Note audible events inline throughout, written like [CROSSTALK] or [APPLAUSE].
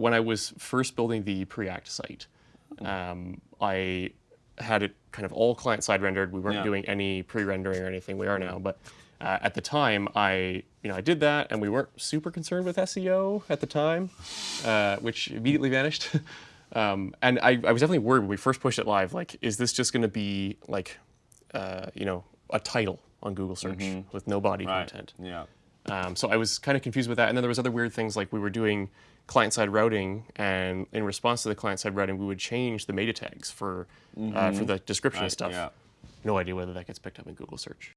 when I was first building the Preact site, um, I had it kind of all client-side rendered. We weren't Yeah. doing any pre-rendering or anything. We are now, but uh, at the time, I you know I did that, and we weren't super concerned with SEO at the time, uh, which immediately vanished. [LAUGHS] um, and I, I was definitely worried when we first pushed it live. Like, is this just going to be like, uh, you know, a title on Google search with no body Right. content? Yeah. Um, so I was kind of confused with that. And then there was other weird things like we were doing client-side routing, and in response to the client-side routing, we would change the meta tags for uh, for the description Right, of stuff. yeah. No idea whether that gets picked up in Google search.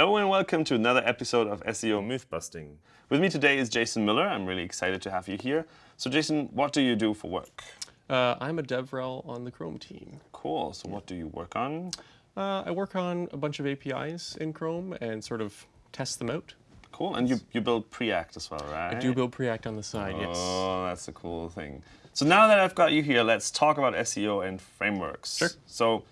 Hello and welcome to another episode of SEO Mythbusting. With me today is Jason Miller. I'm really excited to have you here. So Jason, what do you do for work? Uh, I'm a DevRel on the Chrome team. Cool. So what do you work on? Uh, I work on a bunch of APIs in Chrome and sort of test them out. Cool. And you, you build Preact as well, right? I do build Preact on the side, yes. Oh, that's a cool thing. So now that I've got you here, let's talk about SEO and frameworks. Sure. So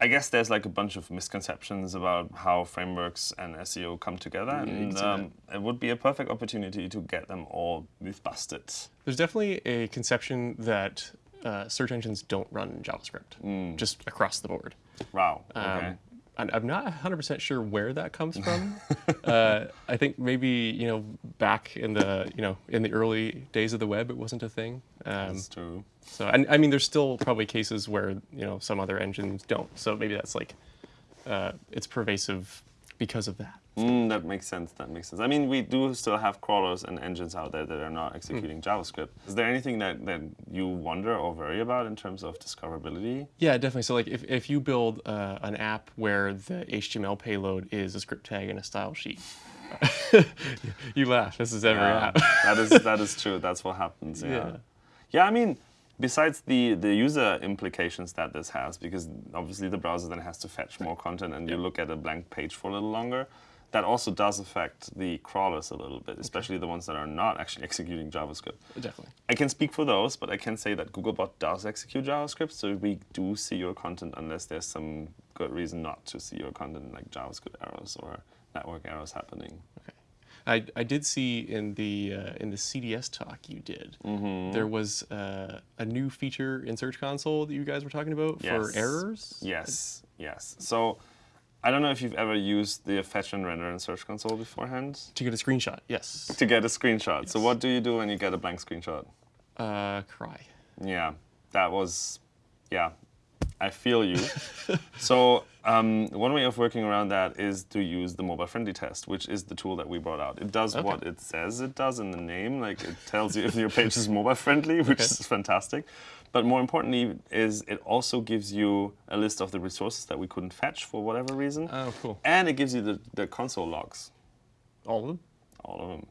I guess there's like a bunch of misconceptions about how frameworks and SEO come together, and um, it would be a perfect opportunity to get them all myth busted. There's definitely a conception that uh, search engines don't run JavaScript, just across the board. Wow. Okay. Um, and I'm not 100% sure where that comes from. [LAUGHS] uh, I think maybe you know back in the you know in the early days of the web, it wasn't a thing. Um, That's true. so and I mean, there's still probably cases where you know some other engines don't. So maybe that's like uh, it's pervasive because of that. Mm, that makes sense. That makes sense. I mean, we do still have crawlers and engines out there that are not executing JavaScript. Is there anything that, that you wonder or worry about in terms of discoverability? Yeah, definitely. So like if, if you build uh, an app where the HTML payload is a script tag and a style sheet, [LAUGHS] you laugh. This is every Yeah, app. that is that is true. That's what happens. Yeah. [LAUGHS] Yeah. Yeah. I mean, besides the the user implications that this has, because obviously the browser then has to fetch more content, and you look at a blank page for a little longer. That also does affect the crawlers a little bit, especially the ones that are not actually [LAUGHS] executing JavaScript. Definitely. I can speak for those, but I can say that Googlebot does execute JavaScript, so we do see your content unless there's some good reason not to see your content, like JavaScript errors or network errors happening. Okay. I, I did see in the uh, in the CDS talk you did, Mm-hmm. there was uh, a new feature in Search Console that you guys were talking about Yes. for errors. Yes, yes. So I don't know if you've ever used the fetch and render in Search Console beforehand To get a screenshot, yes. to get a screenshot. So what do you do when you get a blank screenshot? Uh, cry. Yeah, that was, yeah, I feel you. [LAUGHS] so um, one way of working around that is to use the mobile friendly test, which is the tool that we brought out. It does Okay. what it says it does in the name, like it tells you if your page is mobile friendly, [LAUGHS] which Okay. is fantastic. But more importantly is it also gives you a list of the resources that we couldn't fetch for whatever reason. Oh, cool. And it gives you the, the console logs, All of them. all of them,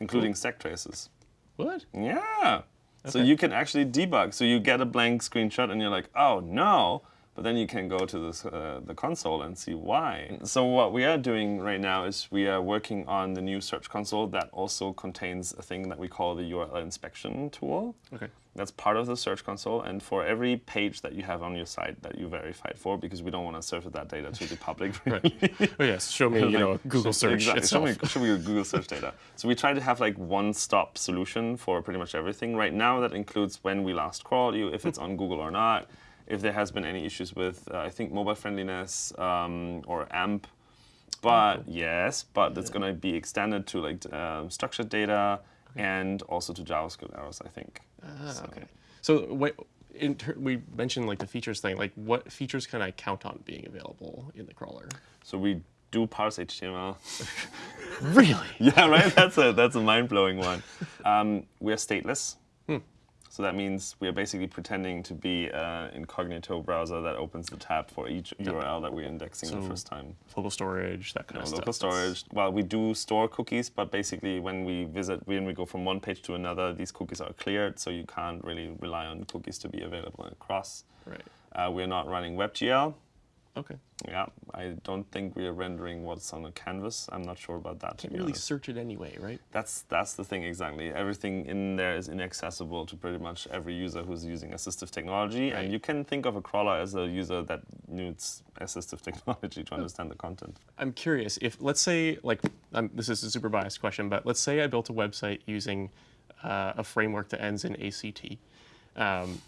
including stack traces. What? Yeah. So you can actually debug. So you get a blank screenshot and you're like, oh no. But then you can go to this, uh, the console and see why. So what we are doing right now is we are working on the new Search Console that also contains a thing that we call the URL inspection tool. Okay. That's part of the Search Console. And for every page that you have on your site that you verified for, because we don't want to serve that data to the public, [LAUGHS] really. Oh yes. Show me, you know, [LAUGHS] Google search Exactly. Show me, show me your Google search data. So we try to have like one-stop solution for pretty much everything. Right now, that includes when we last crawled you, if it's on Google or not, if there has been any issues with, uh, I think, mobile friendliness um, or AMP. But yes, but it's going to be extended to like um, structured data and also to JavaScript errors, I think. Ah, okay. So what? In ter- we mentioned like the features thing. Like, what features can I count on being available in the crawler? So we do parse HTML. [LAUGHS] Really? [LAUGHS] Yeah, right. That's a that's a mind blowing one. Um, we are stateless, so that means we are basically pretending to be an incognito browser that opens the tab for each URL that we're indexing the first time. Local storage, that kind No of stuff. local storage. Well, we do store cookies, but basically when we visit, when we go from one page to another, these cookies are cleared, so you can't really rely on cookies to be available across. Right. Uh, we're not running WebGL. Okay. Yeah, I don't think we are rendering what's on a canvas. I'm not sure about that. Can't really honest. search it anyway, right? That's that's the thing exactly. Everything in there is inaccessible to pretty much every user who's using assistive technology, Right. and you can think of a crawler as a user that needs assistive [LAUGHS] technology to understand the content. I'm curious if, let's say, like, um, this is a super biased question, but let's say I built a website using uh, a framework that ends in ACT, um,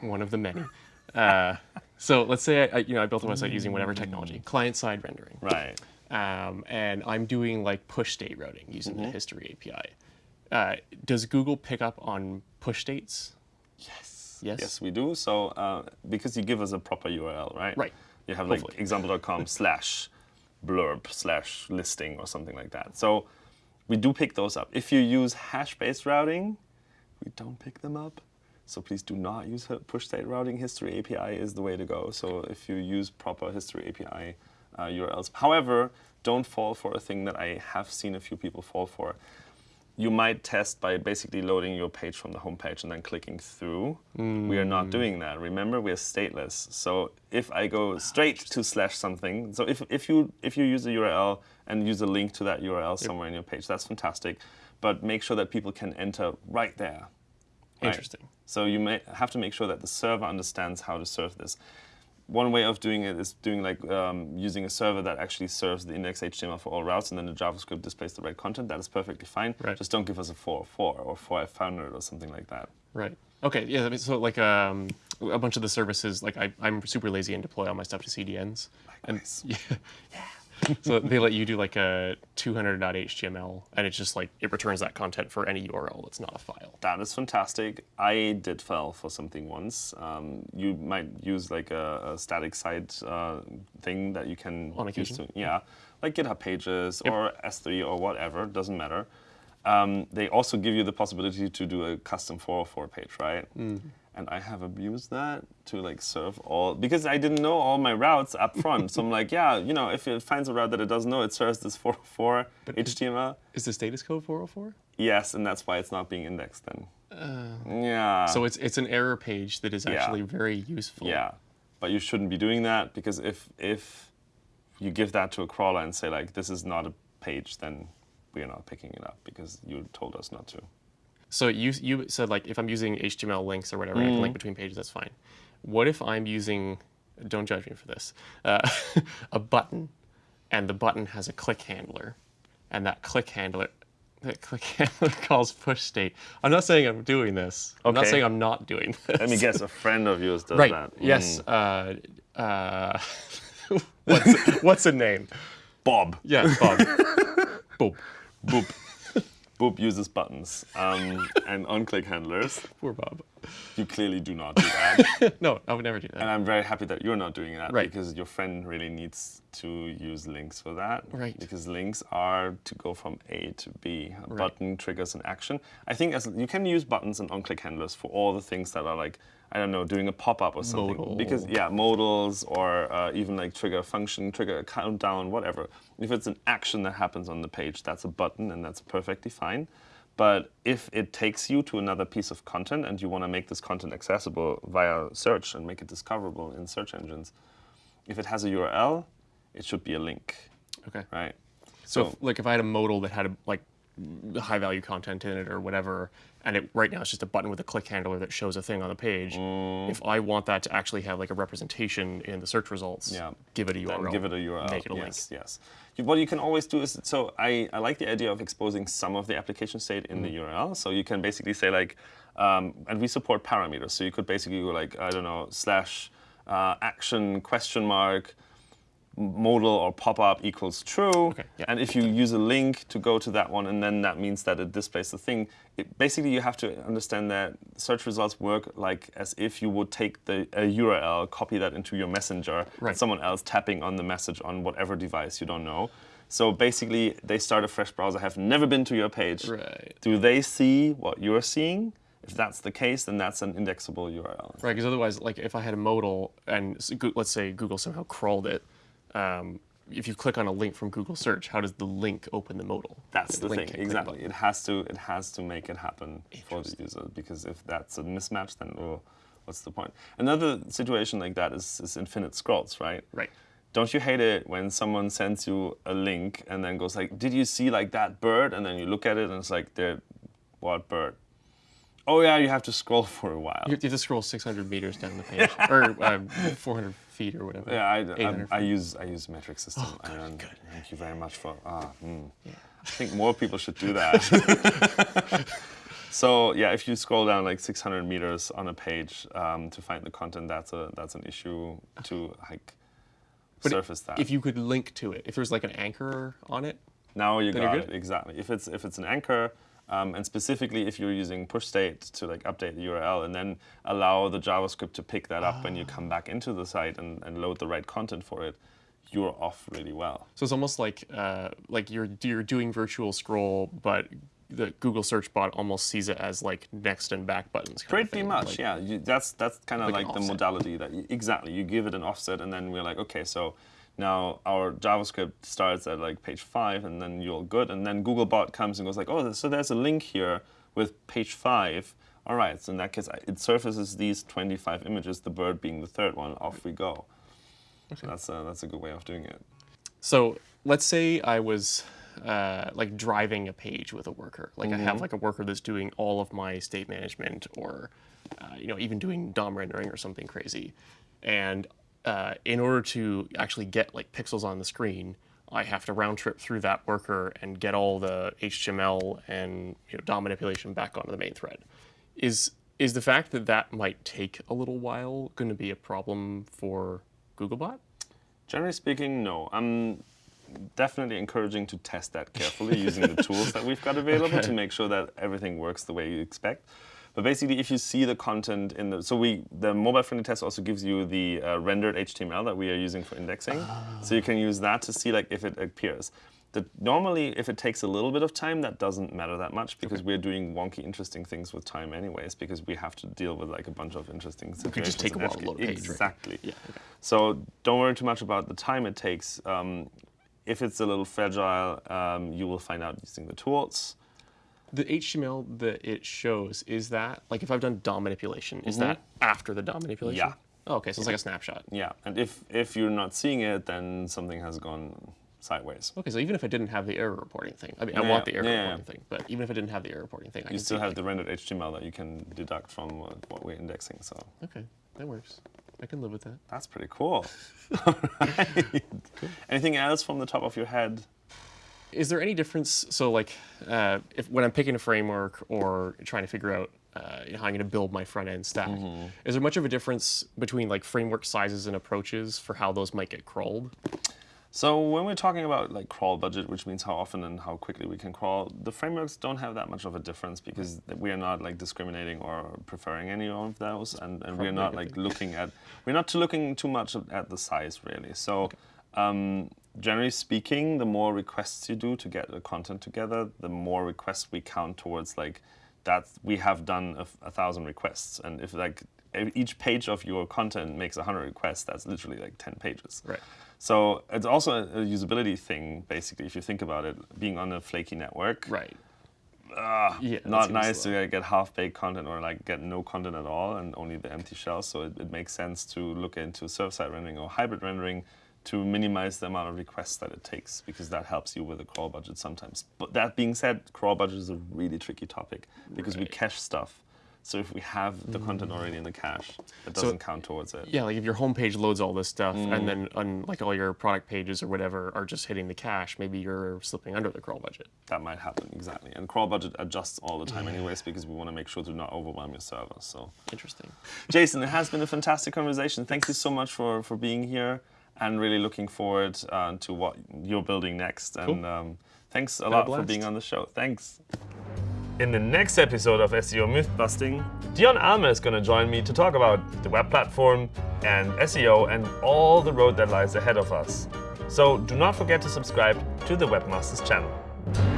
one of the many. Uh, so let's say I, I, you know, I built a website using whatever technology, client-side rendering, Right. um, and I'm doing like push state routing using Mm-hmm. the history API. Uh, does Google pick up on push states? Yes. Yes? Yes, we do. So uh, because you give us a proper URL, right? Right. You have like example.com [LAUGHS] slash blurb slash listing or something like that. So we do pick those up. If you use hash-based routing, we don't pick them up. So please do not use push state routing. History API is the way to go. So if you use proper history API uh, URLs. However, don't fall for a thing that I have seen a few people fall for you might test by basically loading your page from the home page and then clicking through. We are not doing that. Remember, we are stateless. So if I go straight to slash something, so if, if you if you use a URL and use a link to that URL somewhere in your page, that's fantastic. But make sure that people can enter right there. Right? Interesting. So you may have to make sure that the server understands how to serve this. One way of doing it is doing like um, using a server that actually serves the index HTML for all routes, and then the JavaScript displays the right content. That is perfectly fine. Right. Just don't give us a 404 or 4500 or something like that. Right. Okay. Yeah. that makes- So like um, a bunch of the services, like I, I'm super lazy and deploy all my stuff to CDNs. Likewise. And [LAUGHS] yeah. So they let you do like a 200.html, and it's just like it returns that content for any URL that's not a file. That is fantastic. I did file for something once. Um, you might use like a, a static site uh, thing that you can On use occasion. to, yeah, like GitHub Pages or S3 or whatever. Doesn't matter. Um, they also give you the possibility to do a custom 404 page, right? And I have abused that to like serve all because I didn't know all my routes up front. so I'm like, [LAUGHS] yeah, you know, if it finds a route that it doesn't know, it serves this [LAUGHS] 404 but HTML. Is the status code 404? Yes, and that's why it's not being indexed then. Uh, yeah. So it's it's an error page that is Yeah. actually very useful. Yeah, but you shouldn't be doing that because if if you give that to a crawler and say like this is not a page, then we are not picking it up because you told us not to. So you you said like if I'm using HTML links or whatever, I can link between pages. That's fine. What if I'm using? Don't judge me for this. Uh, [LAUGHS] a button, and the button has a click handler, and that click handler. That click [LAUGHS] handler calls push state. I'm not saying I'm doing this. I'm not saying I'm not doing this. Let me guess, a friend of yours does Right. that. Yes. Mm. Uh, uh, [LAUGHS] what's, what's a name? Bob. Yeah, Bob. Bob. Boop. Boop uses buttons um, and on-click handlers. Poor Bob. You clearly do not do that. [LAUGHS] no, I would never do that. And I'm very happy that you're not doing that Right. because your friend really needs to use links for that. Right. Because links are to go from A to B. A Right. button triggers an action. I think as you can use buttons and on-click handlers for all the things that are like I don't know, doing a pop-up or something. Modal. Because yeah, modals or uh, even like trigger a function, trigger a countdown, whatever. If it's an action that happens on the page, that's a button and that's perfectly fine. But if it takes you to another piece of content and you want to make this content accessible via search and make it discoverable in search engines, if it has a URL, it should be a link, Okay. right? So, if, like, if I had a modal that had a, like high value content in it or whatever, and it right now it's just a button with a click handler that shows a thing on the page. Mm. If I want that to actually have like a representation in the search results, Yeah. give it a then URL. give it a URL. Make it a link. yes, yes. What you can always do is, so I, I like the idea of exposing some of the application state in Mm. the URL. So you can basically say like, um, and we support parameters. So you could basically go like, I don't know, slash uh, action question mark modal or pop-up equals true. yeah. And if you use a link to go to that one, and then that means that it displays the thing, it, basically you have to understand that search results work like as if you would take the a URL, copy that into your messenger, Right. and someone else tapping on the message on whatever device you don't know. So basically, they start a fresh browser, have never been to your page. Right. Do they see what you're seeing? If that's the case, then that's an indexable URL. Right, because otherwise, like if I had a modal and let's say Google somehow crawled it, um, if you click on a link from Google search, how does the link open the modal? That's the link thing, can't click a exactly. It has to it has to make it happen for the user because if that's a mismatch, then well, what's the point? Another situation like that is, is infinite scrolls, right? Right. don't you hate it when someone sends you a link and then goes like, did you see like that bird? And then you look at it and it's like, there, what bird? Oh yeah, you have to scroll [LAUGHS] for a while. You have to scroll 600 meters down the page, or uh, 400 feet or whatever. Yeah, I, I, I use I use metric system. Oh, good, and good. Thank you very much for. Ah, mm. I think more people should do that. [LAUGHS] so yeah, if you scroll down like 600 meters on a page um, to find the content, that's a that's an issue to like But surface that. If you could link to it, if there's like an anchor on it, Now you Then you're got good? it exactly. If it's if it's an anchor, um, and specifically if you're using push state to like update the URL and then allow the JavaScript to pick that up when you come back into the site and, and load the right content for it, you're off really well. so it's almost like uh, like you're you're doing virtual scroll, but the Google search bot almost sees it as like next and back buttons. Pretty much, like- yeah. You, that's that's kind of Like like, the offset. modality that you, exactly you give it an offset, and then we're like, okay, so now our JavaScript starts at like page five, and then you're good, and then Googlebot comes and goes like, oh, so there's a link here with page five. All right, so in that case, it surfaces these 25 images, the bird being the third one. Off we go. So that's a, that's a good way of doing it. So let's say I was uh, like driving a page with a worker. Like I have like a worker that's doing all of my state management, or uh, you know even doing DOM rendering or something crazy. And uh, in order to actually get like pixels on the screen, I have to round trip through that worker and get all the HTML and you know, DOM manipulation back onto the main thread. Is is the fact that that might take a little while going to be a problem for Googlebot? Generally speaking, no. I'm definitely encouraging to test that carefully using the [LAUGHS] tools that we've got available to make sure that everything works the way you expect. But basically, if you see the content in the so we the mobile friendly test also gives you the uh, rendered HTML that we are using for indexing, so you can use that to see like if it appears. The, normally, if it takes a little bit of time, that doesn't matter that much because we're doing wonky, interesting things with time anyways. Because we have to deal with like a bunch of interesting situations. could just take a while to load a page, right? Exactly. Yeah, okay. So don't worry too much about the time it takes. Um, if it's a little fragile, um, you will find out using the tools. The HTML that it shows is that like if I've done DOM manipulation, is mm-hmm. that after the DOM manipulation? Yeah. Oh, okay, so it's like a snapshot. Yeah, and if if you're not seeing it, then something has gone sideways. Okay, so even if I didn't have the error reporting thing, I mean, I want the error yeah, yeah. reporting thing, but even if I didn't have the error reporting thing, I You can still have like, the rendered HTML that you can deduct from what, what we're indexing. So Okay, that works. I can live with that. that's pretty cool. [LAUGHS] [LAUGHS] Alright. Anything else from the top of your head? Is there any difference? So, like, uh, if when I'm picking a framework or trying to figure out uh, how I'm going to build my front end stack, Mm-hmm. is there much of a difference between like framework sizes and approaches for how those might get crawled? So when we're talking about like crawl budget, which means how often and how quickly we can crawl, the frameworks don't have that much of a difference because we are not like discriminating or preferring any of those, and, and we're not like looking at we're not too looking too much at- at the size really. So um, generally speaking, the more requests you do to get the content together, the more requests we count towards like that we have done a thousand requests, and if like each page of your content makes a hundred requests, that's literally like ten pages. Right. So it's also a, a usability thing, basically, if you think about it, being on a flaky network. Right. ah, Yeah, not nice slow. to get half-baked content or like get no content at all and only the empty shell. So it, it makes sense to look into server-side rendering or hybrid rendering to minimize the amount of requests that it takes because that helps you with the crawl budget sometimes. But that being said, crawl budget is a really tricky topic because we cache stuff. So if we have the content already in the cache, it doesn't count towards it. Yeah, like if your homepage loads all this stuff, Mm. and then like all your product pages or whatever are just hitting the cache, maybe you're slipping under the crawl budget. That might happen, exactly. And crawl budget adjusts all the time anyways because we want to make sure to not overwhelm your server. So, Interesting. Jason, it has been a fantastic conversation. Thank you so much for, for being here and really looking forward uh, to what you're building next. And um, thanks a lot for being on the show. Thanks. In the next episode of SEO Myth Busting, Dion Almaer is going to join me to talk about the web platform and SEO and all the road that lies ahead of us. So do not forget to subscribe to the Webmasters channel.